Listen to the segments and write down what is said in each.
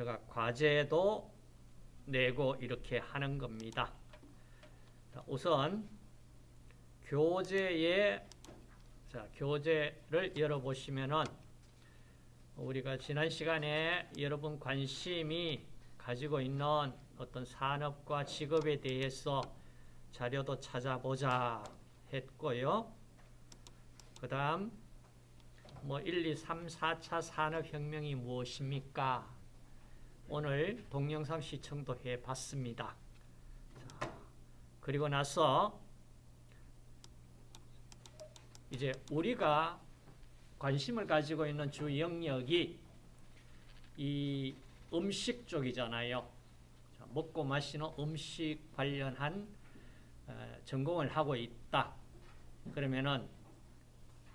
제가 과제도 내고 이렇게 하는 겁니다. 우선 교재에 자, 교재를 열어보시면은 우리가 지난 시간에 여러분 관심이 가지고 있는 어떤 산업과 직업에 대해서 자료도 찾아보자 했고요. 그 다음 뭐 1, 2, 3, 4차 산업혁명이 무엇입니까? 오늘 동영상 시청도 해봤습니다. 자, 그리고 나서 이제 우리가 관심을 가지고 있는 주 영역이 이 음식 쪽이잖아요. 자, 먹고 마시는 음식 관련한 어, 전공을 하고 있다. 그러면은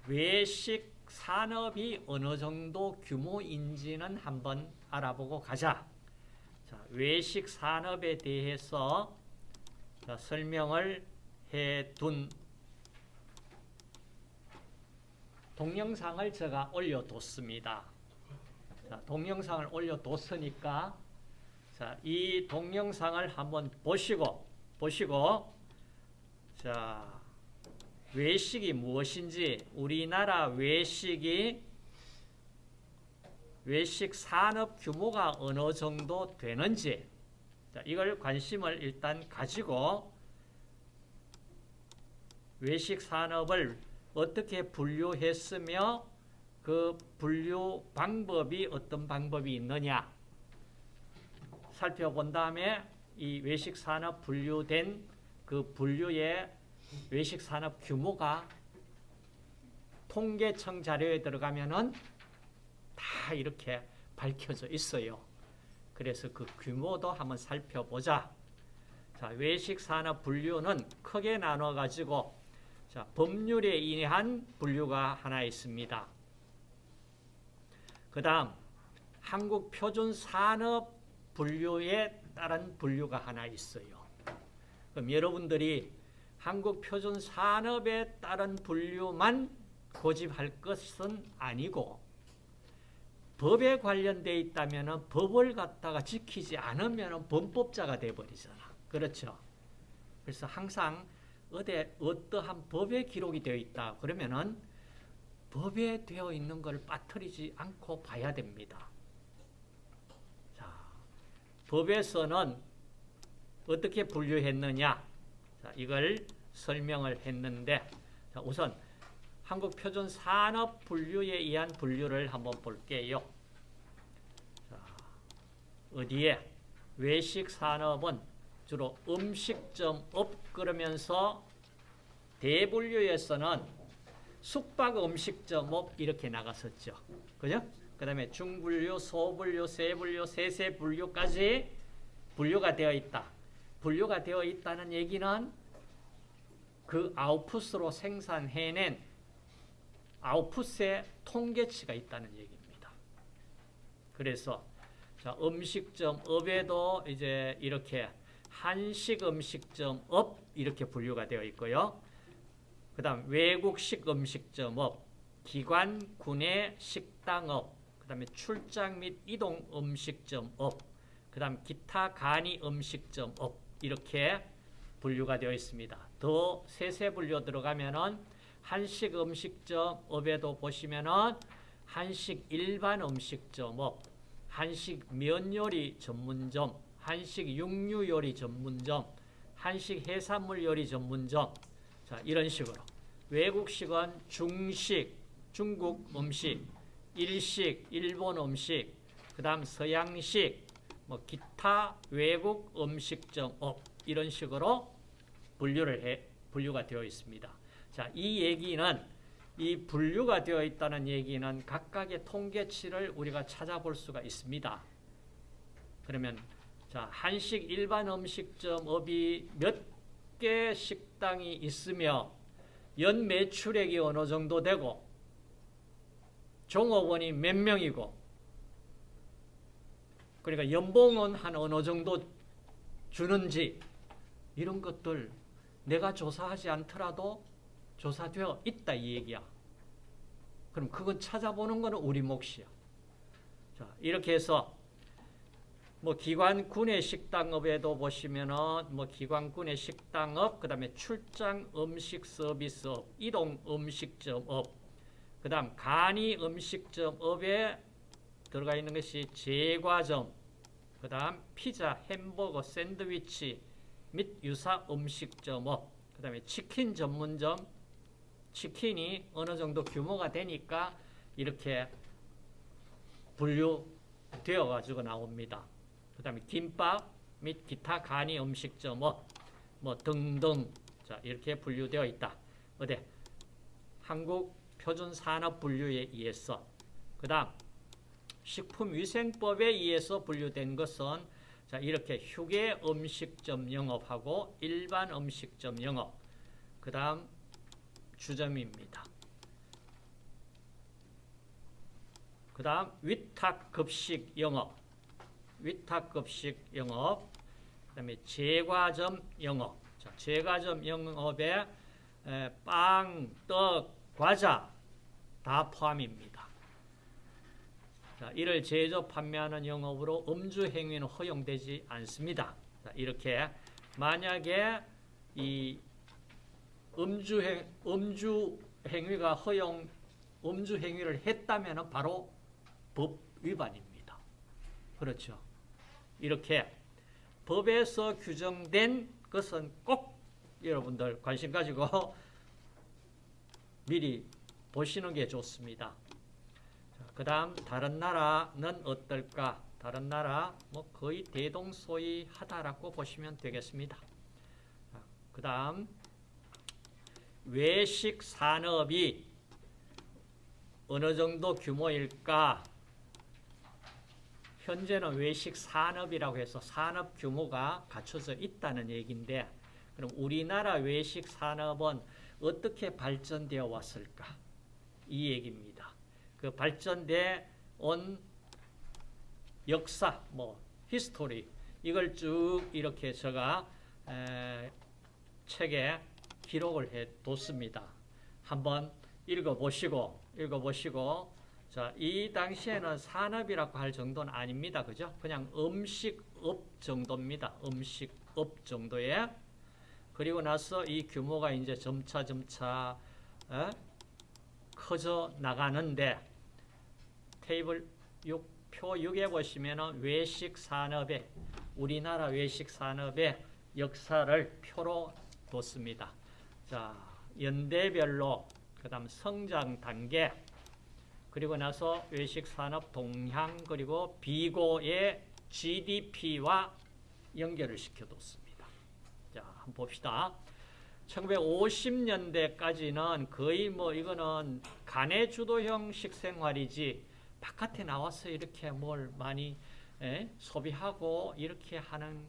외식 산업이 어느 정도 규모인지는 한번 알아보고 가자. 자, 외식 산업에 대해서 자, 설명을 해 둔 동영상을 제가 올려뒀습니다. 자, 동영상을 올려뒀으니까 자, 이 동영상을 한번 보시고 보시고 자, 외식이 무엇인지 우리나라 외식이 외식 산업 규모가 어느 정도 되는지 자, 이걸 관심을 일단 가지고 외식 산업을 어떻게 분류했으며 그 분류 방법이 어떤 방법이 있느냐 살펴본 다음에 이 외식 산업 분류된 그 분류의 외식 산업 규모가 통계청 자료에 들어가면은 다 이렇게 밝혀져 있어요. 그래서 그 규모도 한번 살펴보자. 자, 외식 산업 분류는 크게 나눠 가지고 자, 법률에 의한 분류가 하나 있습니다. 그 다음 한국 표준 산업 분류에 따른 분류가 하나 있어요. 그럼 여러분들이 한국 표준 산업에 따른 분류만 고집할 것은 아니고 법에 관련돼 있다면 법을 갖다가 지키지 않으면 범법자가 돼버리잖아. 그렇죠? 그래서 항상 어디 어떠한 법에 기록이 되어 있다. 그러면은 법에 되어 있는 걸 빠뜨리지 않고 봐야 됩니다. 자, 법에서는 어떻게 분류했느냐? 자, 이걸 설명을 했는데 자, 우선 한국 표준 산업 분류에 의한 분류를 한번 볼게요. 자, 어디에 외식 산업은 주로 음식점 업 그러면서 대분류에서는 숙박 음식점 업 이렇게 나갔었죠. 그죠? 그 다음에 중분류, 소분류, 세분류, 세세분류까지 분류가 되어 있다. 분류가 되어 있다는 얘기는 그 아웃풋으로 생산해낸 아웃풋의 통계치가 있다는 얘기입니다. 그래서 자, 음식점 업에도 이제 이렇게 한식 음식점 업 이렇게 분류가 되어 있고요. 그 다음 외국식 음식점 업, 기관, 구내 식당 업, 그 다음에 출장 및 이동 음식점 업, 그 다음 기타 간이 음식점 업 이렇게 분류가 되어 있습니다. 더 세세 분류 들어가면은 한식 음식점 업에도 보시면은 한식 일반 음식점업, 한식 면 요리 전문점, 한식 육류 요리 전문점, 한식 해산물 요리 전문점. 자 이런 식으로. 외국식은 중식, 중국 음식, 일식, 일본 음식, 그 다음 서양식, 뭐 기타 외국 음식점 업 이런 식으로 분류를 해 분류가 되어 있습니다. 자, 이 얘기는 이 분류가 되어 있다는 얘기는 각각의 통계치를 우리가 찾아볼 수가 있습니다. 그러면 자, 한식 일반 음식점 업이 몇 개 식당이 있으며 연 매출액이 어느 정도 되고 종업원이 몇 명이고 그러니까 연봉은 한 어느 정도 주는지 이런 것들 내가 조사하지 않더라도 조사되어 있다 이 얘기야. 그럼 그건 찾아보는 거는 우리 몫이야. 자, 이렇게 해서 뭐 기관 군내 식당업에도 보시면은 뭐 기관 군내 식당업, 그다음에 출장 음식 서비스업, 이동 음식점업, 그다음 간이 음식점업에 들어가 있는 것이 제과점, 그다음 피자, 햄버거, 샌드위치 및 유사 음식점업, 그 다음에 치킨 전문점, 치킨이 어느 정도 규모가 되니까 이렇게 분류되어 가지고 나옵니다. 그 다음에 김밥 및 기타 간이 음식점업 뭐 등등 자 이렇게 분류되어 있다. 어디 한국 표준 산업 분류에 의해서 그 다음 식품위생법에 의해서 분류된 것은 자 이렇게 휴게 음식점 영업하고 일반 음식점 영업 그 다음 주점입니다. 그 다음 위탁급식 영업 위탁급식 영업 그 다음에 제과점 영업 자, 제과점 영업에 에, 빵, 떡, 과자 다 포함입니다. 자, 이를 제조 판매하는 영업으로 음주 행위는 허용되지 않습니다. 자, 이렇게 만약에 이 음주 행 음주 행위가 허용 음주 행위를 했다면 바로 법 위반입니다. 그렇죠. 이렇게 법에서 규정된 것은 꼭 여러분들 관심 가지고 미리 보시는 게 좋습니다. 그 다음 다른 나라는 어떨까? 다른 나라 뭐 거의 대동소이하다라고 보시면 되겠습니다. 그 다음 외식 산업이 어느 정도 규모일까? 현재는 외식 산업이라고 해서 산업 규모가 갖춰져 있다는 얘기인데 그럼 우리나라 외식 산업은 어떻게 발전되어 왔을까? 이 얘기입니다. 그 발전돼 온 역사, 뭐 history 이걸 쭉 이렇게 제가 에, 책에 기록을 해 뒀습니다. 한번 읽어보시고 읽어보시고 자, 이 당시에는 산업이라고 할 정도는 아닙니다. 그죠? 그냥 음식업 정도입니다. 음식업 정도에 그리고 나서 이 규모가 이제 점차 점차 에? 커져 나가는데 테이블 6, 표 6에 보시면은 외식 산업의 우리나라 외식 산업의 역사를 표로 뒀습니다. 자, 연대별로 그다음 성장 단계 그리고 나서 외식 산업 동향 그리고 비고의 GDP와 연결을 시켜뒀습니다. 자, 한번 봅시다. 1950년대까지는 거의 뭐 이거는 간의 주도형 식생활이지 바깥에 나와서 이렇게 뭘 많이 에? 소비하고 이렇게 하는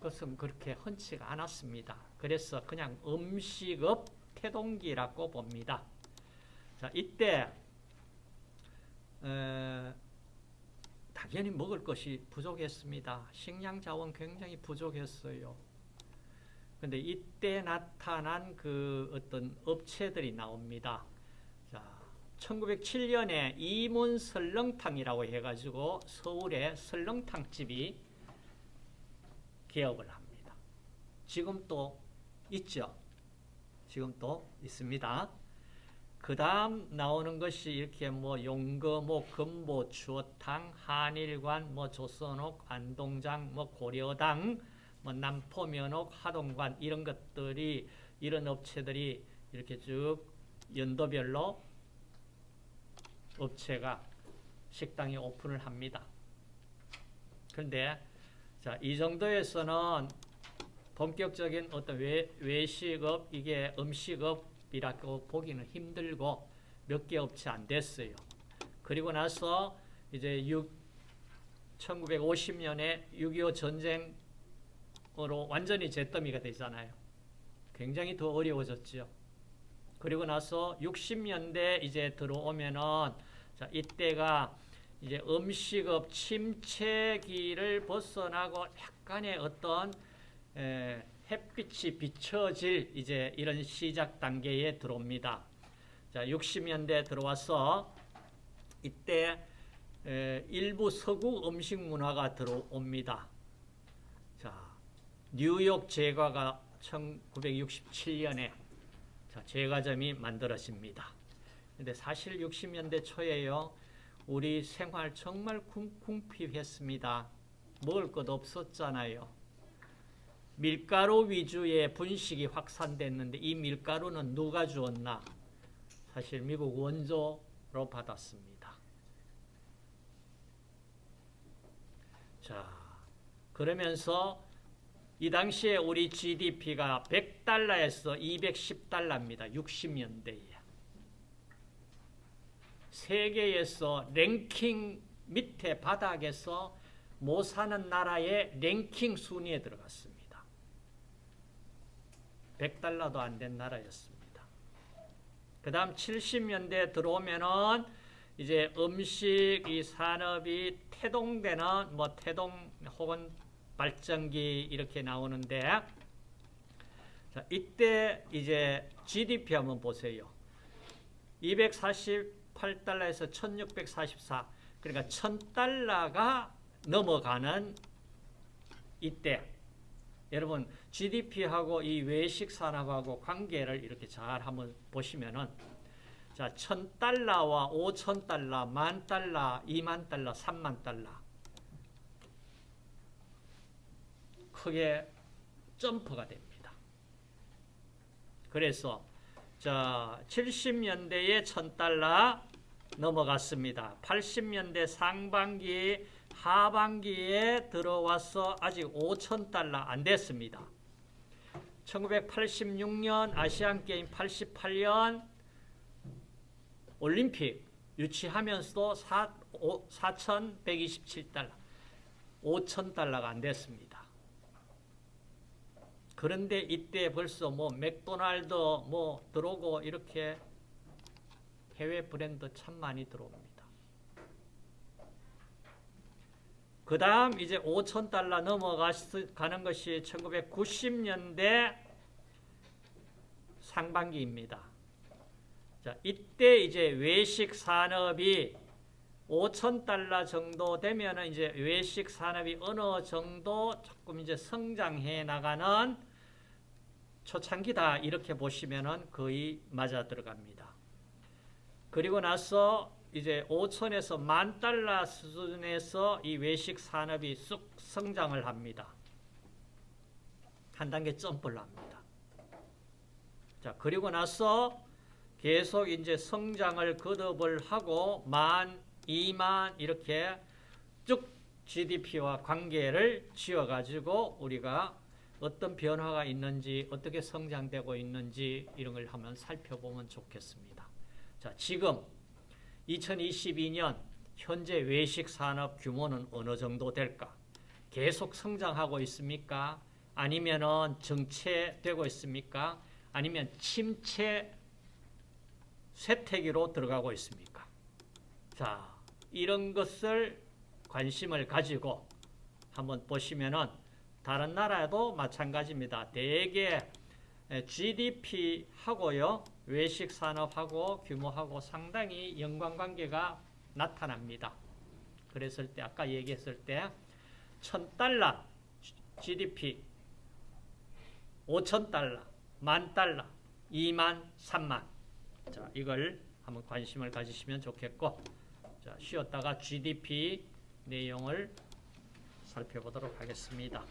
것은 그렇게 흔치가 않았습니다. 그래서 그냥 음식업 태동기라고 봅니다. 자, 이때 에, 당연히 먹을 것이 부족했습니다. 식량 자원 굉장히 부족했어요. 근데 이때 나타난 그 어떤 업체들이 나옵니다. 자, 1907년에 이문 설렁탕이라고 해가지고 서울에 설렁탕집이 개업을 합니다. 지금 또 있죠. 지금 또 있습니다. 그 다음 나오는 것이 이렇게 뭐 용거, 뭐 금보, 추어탕, 한일관, 뭐 조선옥, 안동장, 뭐 고려당, 뭐 남포 면옥, 하동관 이런 것들이 이런 업체들이 이렇게 쭉 연도별로 업체가 식당이 오픈을 합니다. 그런데 자, 이 정도에서는 본격적인 어떤 외, 외식업, 이게 음식업이라고 보기는 힘들고 몇 개 업체 안 됐어요. 그리고 나서 이제 6, 1950년에 6.25 전쟁 으로 완전히 잿더미가 되잖아요. 굉장히 더 어려워졌죠. 그리고 나서 60년대 이제 들어오면은 자, 이때가 이제 음식업 침체기를 벗어나고 약간의 어떤 에, 햇빛이 비춰질 이제 이런 시작 단계에 들어옵니다. 자, 60년대 들어와서 이때 에, 일부 서구 음식 문화가 들어옵니다. 자, 뉴욕 제과가 1967년에 자, 제과점이 만들어집니다. 근데 사실 60년대 초에요. 우리 생활 정말 궁핍했습니다. 먹을 것 없었잖아요. 밀가루 위주의 분식이 확산됐는데 이 밀가루는 누가 주었나? 사실 미국 원조로 받았습니다. 자, 그러면서 이 당시에 우리 GDP가 100달러에서 210달러입니다. 60년대에. 세계에서 랭킹 밑에 바닥에서 못 사는 나라의 랭킹 순위에 들어갔습니다. 100달러도 안 된 나라였습니다. 그 다음 70년대 들어오면은 이제 음식 이 산업이 태동되는 뭐 태동 혹은 발전기 이렇게 나오는데 자, 이때 이제 GDP 한번 보세요. 248달러에서 1644 그러니까 1000달러가 넘어가는 이때 여러분 GDP하고 이 외식 산업하고 관계를 이렇게 잘 한번 보시면은 자, 1000달러와 5000달러, 만 달러, 2만 달러, 3만 달러 크게 점프가 됩니다. 그래서 자 70년대에 1000달러 넘어갔습니다. 80년대 상반기 하반기에 들어와서 아직 5천달러 안 됐습니다. 1986년 아시안게임 88년 올림픽 유치하면서도 4,127달러 5천달러가 안 됐습니다. 그런데 이때 벌써 뭐 맥도날드 뭐 들어오고 이렇게 해외 브랜드 참 많이 들어옵니다. 그 다음 이제 5천 달러 넘어가는 것이 1990년대 상반기입니다. 자, 이때 이제 외식 산업이 5천 달러 정도 되면 이제 외식 산업이 어느 정도 조금 이제 성장해 나가는 초창기다 이렇게 보시면은 거의 맞아 들어갑니다. 그리고 나서 이제 5천에서 만 달러 수준에서 이 외식 산업이 쑥 성장을 합니다. 한 단계 점프를 합니다. 자, 그리고 나서 계속 이제 성장을 거듭을 하고 만, 이만 이렇게 쭉 GDP와 관계를 지어가지고 우리가 어떤 변화가 있는지 어떻게 성장되고 있는지 이런 걸 한번 살펴보면 좋겠습니다. 자, 지금 2022년 현재 외식 산업 규모는 어느 정도 될까? 계속 성장하고 있습니까? 아니면은 정체되고 있습니까? 아니면 침체 쇠퇴기로 들어가고 있습니까? 자, 이런 것을 관심을 가지고 한번 보시면은 다른 나라도 마찬가지입니다. 대개 GDP하고요. 외식 산업하고 규모하고 상당히 연관관계가 나타납니다. 그랬을 때 아까 얘기했을 때 1000달러 GDP 5000달러 만 달러 2만 3만 자 이걸 한번 관심을 가지시면 좋겠고 자 쉬었다가 GDP 내용을 살펴보도록 하겠습니다.